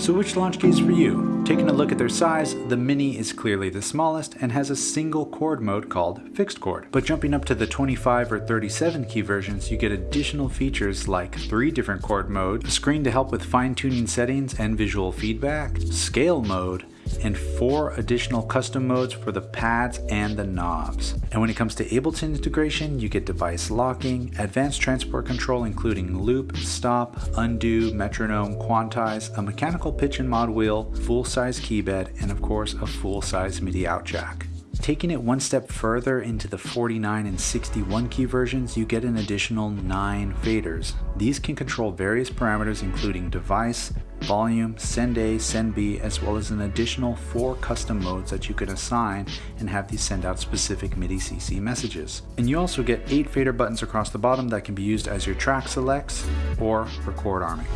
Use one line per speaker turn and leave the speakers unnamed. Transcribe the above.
So which Launchkey is for you? Taking a look at their size, the Mini is clearly the smallest and has a single chord mode called fixed chord. But jumping up to the 25 or 37 key versions, you get additional features like three different chord modes, a screen to help with fine-tuning settings and visual feedback, scale mode, and four additional custom modes for the pads and the knobs. And when it comes to Ableton integration, you get device locking, advanced transport control including loop, stop, undo, metronome, quantize, a mechanical pitch and mod wheel, full-size keybed, and of course a full-size MIDI out jack. Taking it one step further into the 49 and 61 key versions, you get an additional 9 faders. These can control various parameters including device, volume, send A, send B, as well as an additional 4 custom modes that you can assign and have these send out specific MIDI CC messages. And you also get 8 fader buttons across the bottom that can be used as your track selects or record arming.